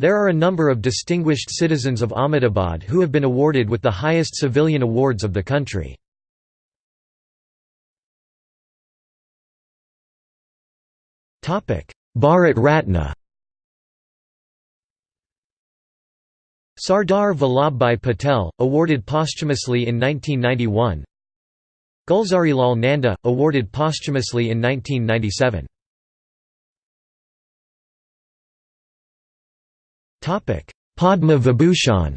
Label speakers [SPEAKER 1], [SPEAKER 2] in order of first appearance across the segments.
[SPEAKER 1] There are a number of distinguished citizens of Ahmedabad who have been awarded with the highest civilian awards of the country. Bharat Ratna. Sardar Vallabhbhai Patel, awarded posthumously in 1991 Gulzarilal Nanda, awarded posthumously in 1997 Padma Vibhushan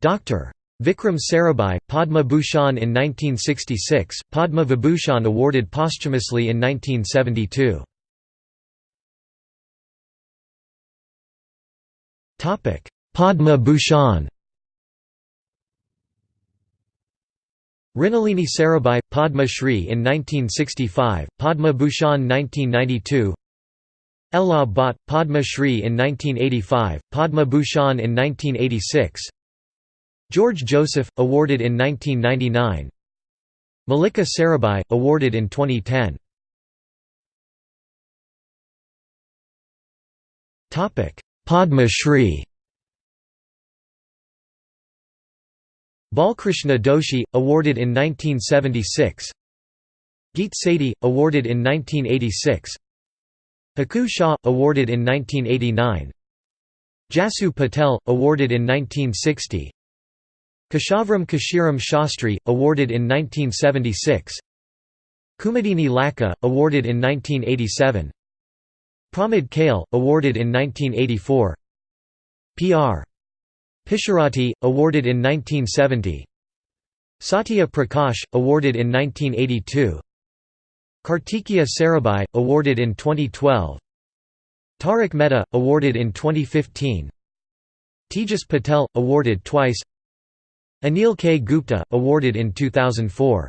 [SPEAKER 1] Dr. Vikram Sarabhai, Padma Bhushan in 1966, Padma Vibhushan awarded posthumously in 1972. Padma Bhushan Mrinalini Sarabhai, Padma Shri in 1965, Padma Bhushan 1992 Ela Bhatt, Padma Shri in 1985, Padma Bhushan in 1986 George Joseph, awarded in 1999 Mallika Sarabhai, awarded in 2010 Padma Shri. Balkrishna Doshi, awarded in 1976 Geet Sethi, awarded in 1986 Haku Shah, awarded in 1989 Jasu Patel, awarded in 1960 Keshavram Kashiram Shastri, awarded in 1976 Kumudini Lakhia, awarded in 1987 Pramod Kale, awarded in 1984 P.R. Pisharoty, awarded in 1970 Satya Prakash, awarded in 1982 Kartikeya Sarabhai, awarded in 2012 Tarak Mehta, awarded in 2015 Tejas Patel, awarded twice. Anil K. Gupta, awarded in 2004